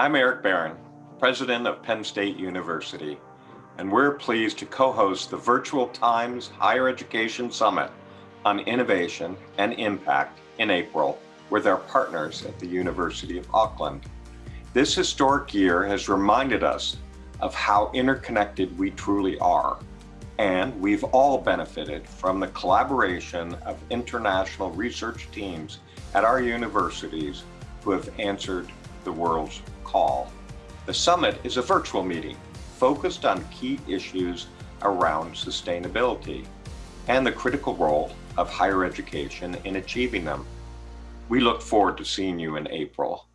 I'm Eric Barron, President of Penn State University, and we're pleased to co-host the Virtual Times Higher Education Summit on Innovation and Impact in April with our partners at the University of Auckland. This historic year has reminded us of how interconnected we truly are, and we've all benefited from the collaboration of international research teams at our universities who have answered the world's call. The summit is a virtual meeting focused on key issues around sustainability and the critical role of higher education in achieving them. We look forward to seeing you in April.